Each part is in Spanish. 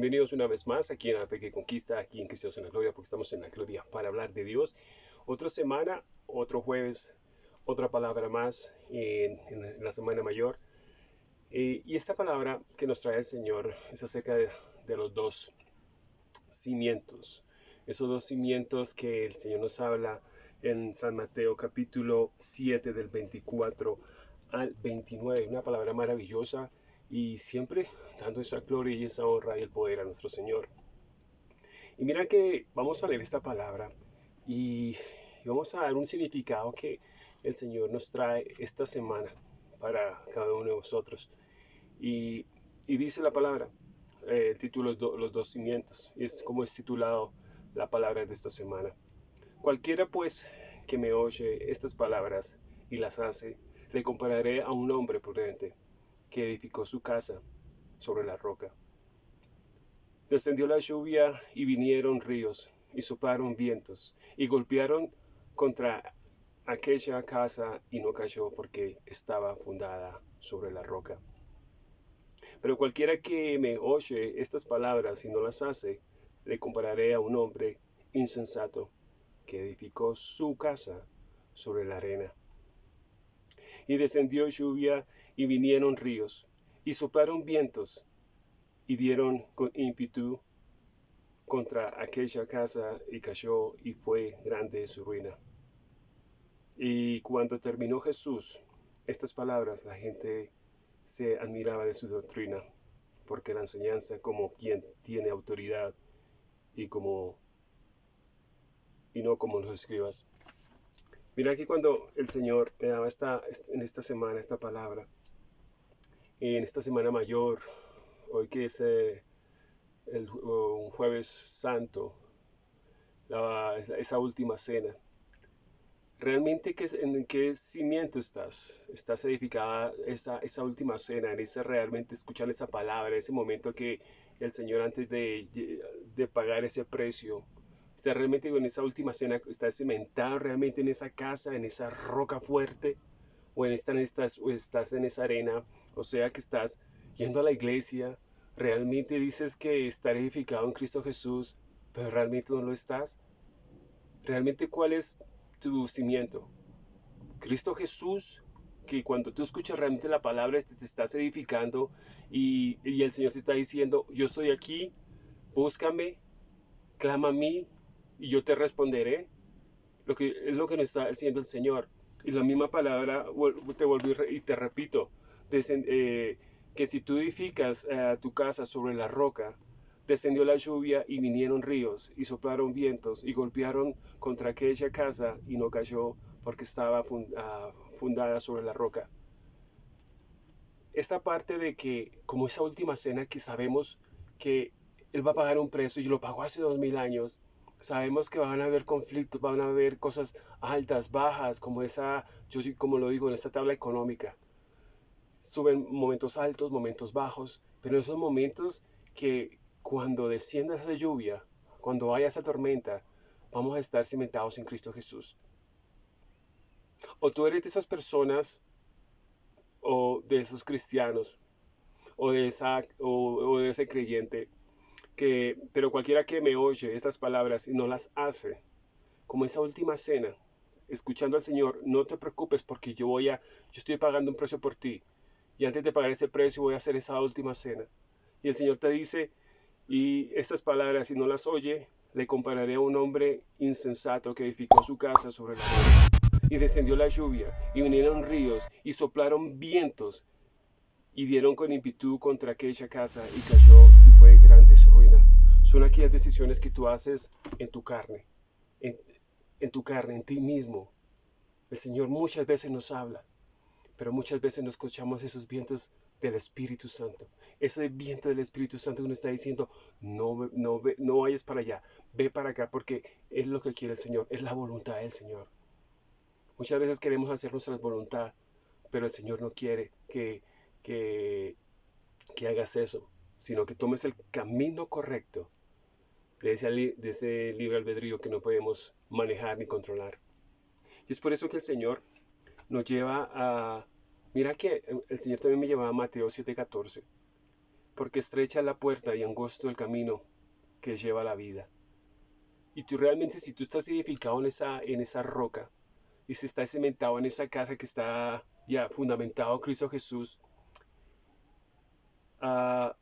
Bienvenidos una vez más aquí en la Fe que Conquista, aquí en Cristo en la Gloria, porque estamos en la Gloria para hablar de Dios. Otra semana, otro jueves, otra palabra más en, la Semana Mayor. Eh, y esta palabra que nos trae el Señor es acerca de, de los dos cimientos. Esos dos cimientos que el Señor nos habla en San Mateo capítulo 7 del 24 al 29. Una palabra maravillosa y siempre dando esa gloria y esa honra y el poder a nuestro Señor. Y mira que vamos a leer esta palabra y vamos a dar un significado que el Señor nos trae esta semana para cada uno de vosotros. Y, dice la palabra, eh, el título es Los dos cimientos, y es como es titulado la palabra de esta semana. Cualquiera pues que me oye estas palabras y las hace, le compararé a un hombre prudente que edificó su casa sobre la roca. Descendió la lluvia y vinieron ríos y soplaron vientos y golpearon contra aquella casa y no cayó porque estaba fundada sobre la roca. Pero cualquiera que me oye estas palabras y no las hace, le compararé a un hombre insensato que edificó su casa sobre la arena. Y descendió lluvia y vinieron ríos, y soplaron vientos, y dieron con ímpetu contra aquella casa, y cayó, y fue grande su ruina. Y cuando terminó Jesús estas palabras, la gente se admiraba de su doctrina, porque la enseñanza como quien tiene autoridad y como y no como los escribas. Mira que cuando el Señor me daba esta, en esta semana esta palabra, en esta semana mayor, hoy que es eh, el, un jueves santo, esa última cena. ¿Realmente qué, en qué cimiento estás? ¿Estás edificada esa, esa última cena, en ese realmente escuchar esa palabra, ese momento que el Señor antes de, de pagar ese precio, está realmente en esa última cena, está cimentado realmente en esa casa, en esa roca fuerte? o, en estás, o estás en esa arena, o sea que estás yendo a la iglesia, realmente dices que estar edificado en Cristo Jesús, pero realmente no lo estás. ¿Realmente cuál es tu cimiento? Cristo Jesús, que cuando tú escuchas realmente la palabra, te, te estás edificando y, y, el Señor te está diciendo, yo estoy aquí, búscame, clama a mí y yo te responderé. Lo que es lo que nos está diciendo el Señor. Y la misma palabra, te volví y te repito, eh, que si tú edificas eh, tu casa sobre la roca, descendió la lluvia y vinieron ríos y soplaron vientos y golpearon contra aquella casa y no cayó porque estaba ah, fundada sobre la roca. Esta parte de que, como esa última cena que sabemos que Él va a pagar un precio y lo pagó hace dos mil años, Sabemos que van a haber conflictos, van a haber cosas altas, bajas, como esa, yo como lo digo, en esta tabla económica. Suben momentos altos, momentos bajos, pero esos momentos que cuando descienda esa lluvia, cuando haya esa tormenta, vamos a estar cimentados en Cristo Jesús. O tú eres de esas personas o de esos cristianos o de, esa, o de ese creyente pero cualquiera que me oye estas palabras y no las hace, como esa última cena, escuchando al Señor, no te preocupes porque yo voy a, yo estoy pagando un precio por ti. Y antes de pagar ese precio voy a hacer esa última cena. Y el Señor te dice, y estas palabras, si no las oye, le compararé a un hombre insensato que edificó su casa sobre la roca. Y descendió la lluvia, y vinieron ríos, y soplaron vientos, y dieron con impitud contra aquella casa, y cayó, y fue grande su ruina son aquellas decisiones que tú haces en tu carne, en, tu carne, en ti mismo. El Señor muchas veces nos habla, pero muchas veces no escuchamos esos vientos del Espíritu Santo. Ese viento del Espíritu Santo nos está diciendo, no, no, no vayas para allá, ve para acá, porque es lo que quiere el Señor, es la voluntad del Señor. Muchas veces queremos hacer nuestra voluntad, pero el Señor no quiere que, que, que hagas eso, sino que tomes el camino correcto de ese, libre albedrío que no podemos manejar ni controlar. Y es por eso que el Señor nos lleva a... Mira que el Señor también me lleva a Mateo 7:14. porque estrecha la puerta y angosto el camino que lleva a la vida. Y tú realmente, si tú estás edificado en esa, en esa roca, y si estás cimentado en esa casa que está ya fundamentado en Cristo Jesús, uh,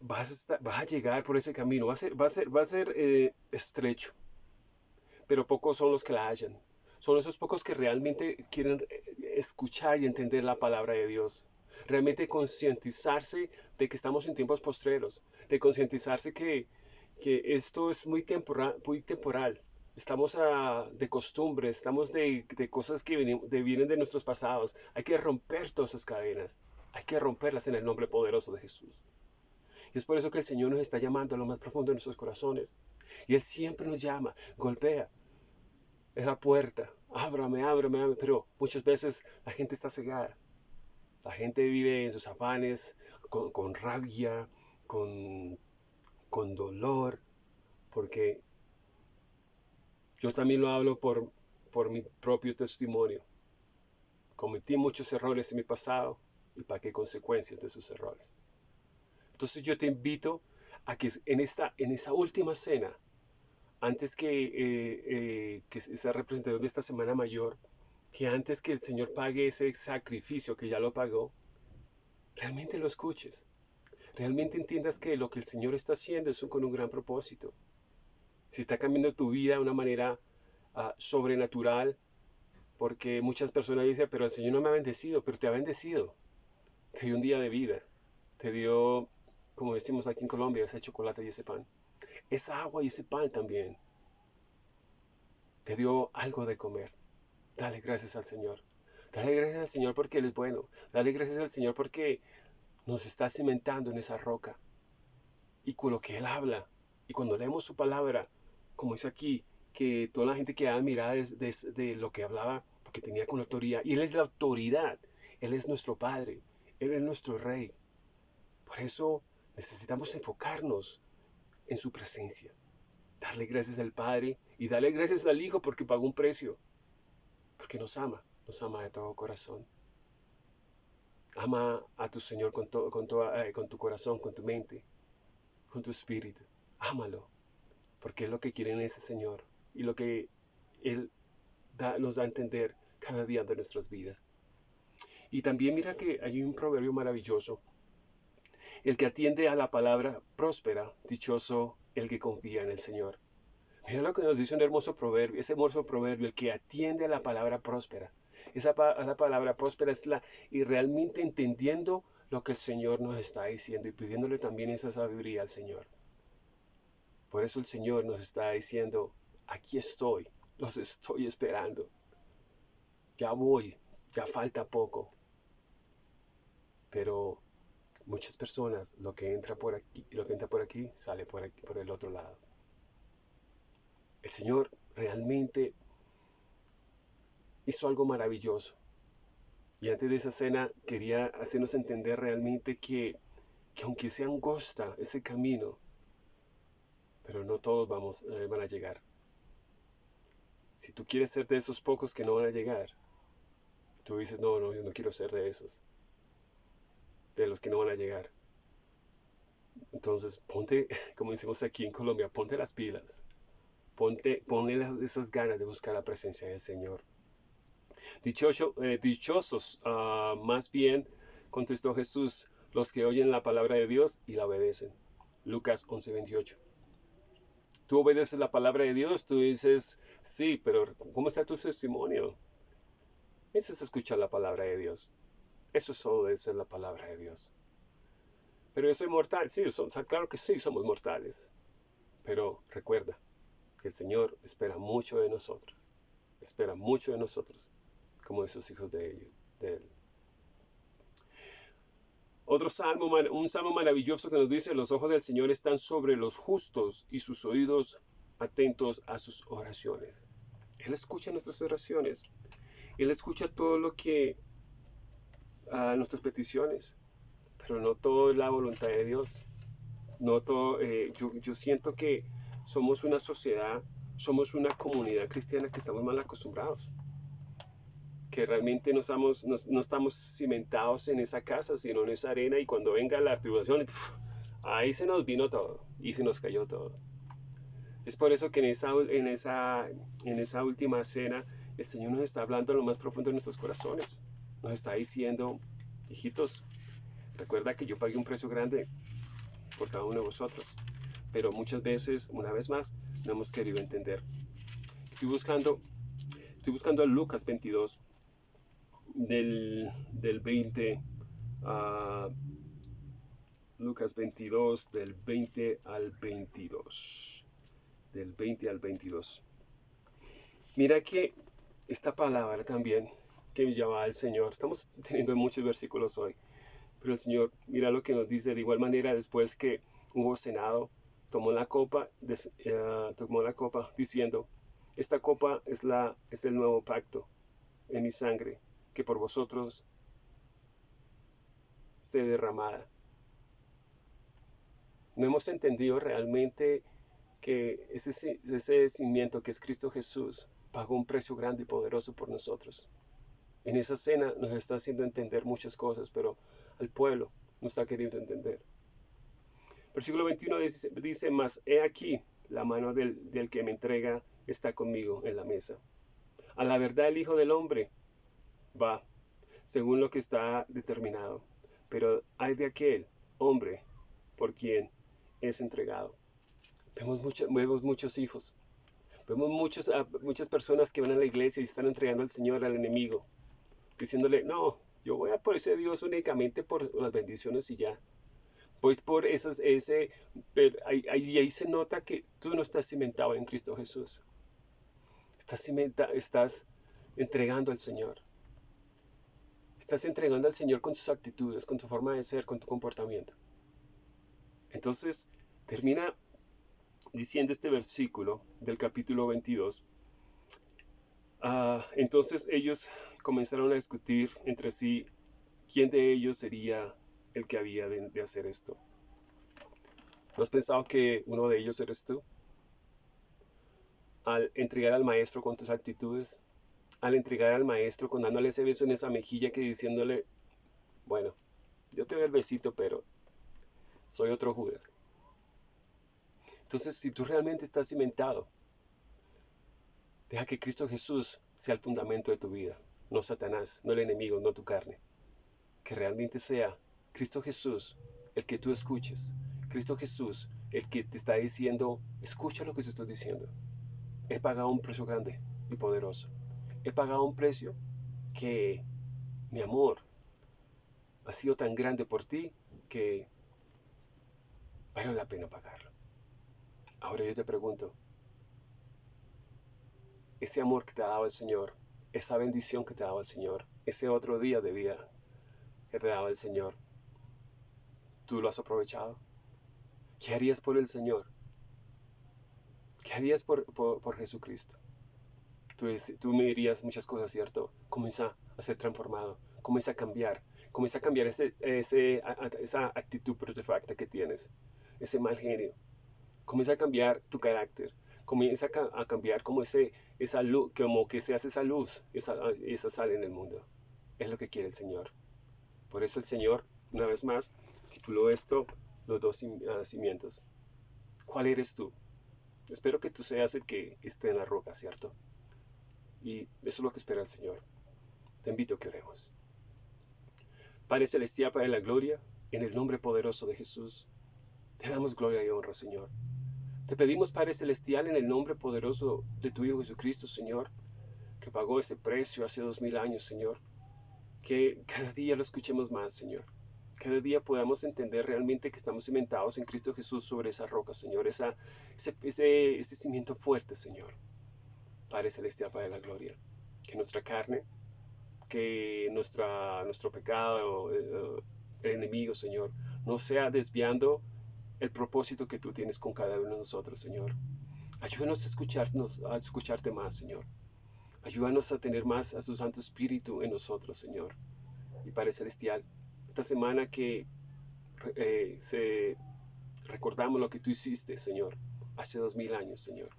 vas, a vas, a llegar por ese camino, va a ser, va a ser, va a ser eh, estrecho, pero pocos son los que la hallan. Son esos pocos que realmente quieren eh, escuchar y entender la palabra de Dios. Realmente concientizarse de que estamos en tiempos postreros, de concientizarse que, que esto es muy temporal, muy temporal. Estamos a, de costumbre, estamos de, de cosas que vienen de, vienen de nuestros pasados. Hay que romper todas esas cadenas. Hay que romperlas en el nombre poderoso de Jesús. Y es por eso que el Señor nos está llamando a lo más profundo de nuestros corazones. Y Él siempre nos llama, golpea esa puerta, ábrame, ábrame, ábrame. Pero muchas veces la gente está cegada. La gente vive en sus afanes, con, con rabia, con, con dolor, porque yo también lo hablo por, por mi propio testimonio. Cometí muchos errores en mi pasado y pagué consecuencias de esos errores. Entonces yo te invito a que en esta, en esa última cena, antes que, eh, eh, que esa representación de esta Semana Mayor, que antes que el Señor pague ese sacrificio que ya lo pagó, realmente lo escuches. Realmente entiendas que lo que el Señor está haciendo es con un gran propósito. Si está cambiando tu vida de una manera uh, sobrenatural, porque muchas personas dicen, pero el Señor no me ha bendecido, pero te ha bendecido. Te dio un día de vida, te dio como decimos aquí en Colombia, ese chocolate y ese pan. Esa agua y ese pan también. Te dio algo de comer. Dale gracias al Señor. Dale gracias al Señor porque Él es bueno. Dale gracias al Señor porque nos está cimentando en esa roca. Y con lo que Él habla. Y cuando leemos su palabra, como dice aquí, que toda la gente quedaba mirada de, de, de lo que hablaba, porque tenía con autoridad. Y Él es la autoridad. Él es nuestro Padre. Él es nuestro Rey. Por eso Necesitamos enfocarnos en su presencia. Darle gracias al Padre y darle gracias al Hijo porque pagó un precio. Porque nos ama, nos ama de todo corazón. Ama a tu Señor con, con, eh, tu corazón, con tu mente, con tu espíritu. Ámalo, porque es lo que quiere ese Señor y lo que Él nos da a entender cada día de nuestras vidas. Y también mira que hay un proverbio maravilloso el que atiende a la palabra próspera, dichoso el que confía en el Señor. Mira lo que nos dice un hermoso proverbio, ese hermoso proverbio, el que atiende a la palabra próspera. Esa la palabra próspera es la, y realmente entendiendo lo que el Señor nos está diciendo y pidiéndole también esa sabiduría al Señor. Por eso el Señor nos está diciendo, aquí estoy, los estoy esperando. Ya voy, ya falta poco. Pero muchas personas lo que entra por aquí, lo que entra por aquí sale por aquí, por el otro lado. El Señor realmente hizo algo maravilloso. Y antes de esa cena quería hacernos entender realmente que, que aunque sea angosta ese camino, pero no todos vamos, eh, van a llegar. Si tú quieres ser de esos pocos que no van a llegar, tú dices, no, no, yo no quiero ser de esos de los que no van a llegar. Entonces, ponte, como decimos aquí en Colombia, ponte las pilas. Ponte, ponle esas ganas de buscar la presencia del Señor. Dichoso, eh, dichosos, uh, más bien, contestó Jesús, los que oyen la palabra de Dios y la obedecen. Lucas 11:28. Tú obedeces la palabra de Dios, tú dices, sí, pero ¿cómo está tu testimonio? Eso es escuchar la palabra de Dios. Eso es obedecer la palabra de Dios. Pero yo soy mortal, sí, claro que sí, somos mortales. Pero recuerda que el Señor espera mucho de nosotros. Espera mucho de nosotros, como de sus hijos de, de Él. Otro salmo, un salmo maravilloso que nos dice, los ojos del Señor están sobre los justos y sus oídos atentos a sus oraciones. Él escucha nuestras oraciones. Él escucha todo lo que a nuestras peticiones, pero no todo es la voluntad de Dios. No todo, eh, yo, yo siento que somos una sociedad, somos una comunidad cristiana que estamos mal acostumbrados. que realmente no estamos, no, estamos cimentados en esa casa, sino en esa arena y cuando venga la tribulación, ahí se nos vino todo y se nos cayó todo. Es por eso que en esa, en esa, en esa última cena el Señor nos está hablando a lo más profundo de nuestros corazones. Nos está diciendo, hijitos, recuerda que yo pagué un precio grande por cada uno de vosotros. Pero muchas veces, una vez más, no hemos querido entender. Estoy buscando, estoy buscando a Lucas 22, del, del 20 a Lucas 22, del 20 al 22. Del 20 al 22. Mira que esta palabra también que me llama el Señor, estamos teniendo muchos versículos hoy, pero el Señor, mira lo que nos dice, de igual manera después que hubo cenado, tomó la copa, eh, tomó la copa diciendo, esta copa es, la, es el nuevo pacto en mi sangre, que por vosotros se derramada. No hemos entendido realmente que ese, ese cimiento que es Cristo Jesús pagó un precio grande y poderoso por nosotros. En esa cena nos está haciendo entender muchas cosas, pero al pueblo no está queriendo entender. Versículo 21 dice, dice mas he aquí, la mano del, del que me entrega está conmigo en la mesa. A la verdad el Hijo del Hombre va, según lo que está determinado. Pero hay de aquel hombre por quien es entregado. Vemos, vemos muchos hijos. Vemos muchos, muchas personas que van a la iglesia y están entregando al Señor al enemigo. Diciéndole, no, yo voy a por ese Dios únicamente por las bendiciones y ya. Pues por esas, ese, pero ahí, ahí, se nota que tú no estás cimentado en Cristo Jesús. Estás, cimenta, estás entregando al Señor. Estás entregando al Señor con tus actitudes, con tu forma de ser, con tu comportamiento. Entonces, termina diciendo este versículo del capítulo 22. Ah, entonces ellos comenzaron a discutir entre sí quién de ellos sería el que había de, hacer esto. ¿No has pensado que uno de ellos eres tú? Al entregar al maestro con tus actitudes, al entregar al maestro con dándole ese beso en esa mejilla que diciéndole, bueno, yo te doy el besito, pero soy otro Judas. Entonces, si tú realmente estás cimentado, deja que Cristo Jesús sea el fundamento de tu vida, no Satanás, no el enemigo, no tu carne. Que realmente sea Cristo Jesús el que tú escuches. Cristo Jesús el que te está diciendo, escucha lo que te estoy diciendo. He pagado un precio grande y poderoso he pagado un precio que mi amor ha sido tan grande por ti que vale la pena pagarlo. Ahora yo te pregunto, ese amor que te ha dado el Señor, esa bendición que te dado el Señor, ese otro día de vida que te dado el Señor, ¿tú lo has aprovechado? ¿Qué harías por el Señor? ¿Qué harías por, por Jesucristo? tú, me dirías muchas cosas, ¿cierto? Comienza a ser transformado, comienza a cambiar, comienza a cambiar ese, esa actitud protefacta que tienes, ese mal genio. Comienza a cambiar tu carácter, comienza a, cambiar como, ese, esa luz, como que se hace esa luz, esa, esa sal en el mundo. Es lo que quiere el Señor. Por eso el Señor, una vez más, tituló esto los dos ah, cimientos. ¿Cuál eres tú? Espero que tú seas el que esté en la roca, ¿cierto? Y eso es lo que espera el Señor. Te invito a que oremos. Padre Celestial, Padre de la Gloria, en el nombre poderoso de Jesús, te damos gloria y honra, Señor. Te pedimos, Padre Celestial, en el nombre poderoso de tu Hijo Jesucristo, Señor, que pagó ese precio hace dos mil años, Señor, que cada día lo escuchemos más, Señor. Cada día podamos entender realmente que estamos cimentados en Cristo Jesús sobre esa roca, Señor, esa, ese, ese, ese cimiento fuerte, Señor. Padre Celestial, Padre de la Gloria, que nuestra carne, que nuestra, nuestro pecado, eh, el enemigo, Señor, no sea desviando el propósito que tú tienes con cada uno de nosotros, Señor. Ayúdanos a escucharnos, a escucharte más, Señor. Ayúdanos a tener más a tu Santo Espíritu en nosotros, Señor. Y Padre Celestial, esta semana que eh, se, recordamos lo que tú hiciste, Señor, hace dos mil años, Señor.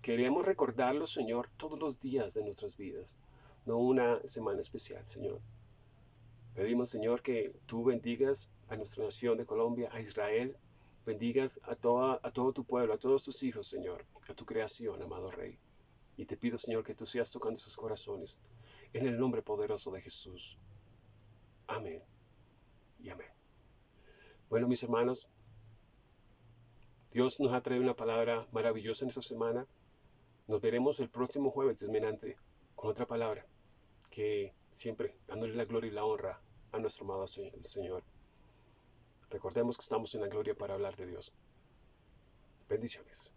Queremos recordarlo, Señor, todos los días de nuestras vidas. no una semana especial, Señor. Pedimos, Señor, que tú bendigas a nuestra nación de Colombia, a Israel, bendigas a, toda, a todo tu pueblo, a todos tus hijos, Señor, a tu creación, amado Rey. Y te pido, Señor, que tú sigas tocando sus corazones, en el nombre poderoso de Jesús. Amén y amén. Bueno, mis hermanos, Dios nos ha traído una palabra maravillosa en esta semana. Nos veremos el próximo jueves, Dios con otra palabra que siempre dándole la gloria y la honra a nuestro amado Señor. Recordemos que estamos en la gloria para hablar de Dios. Bendiciones.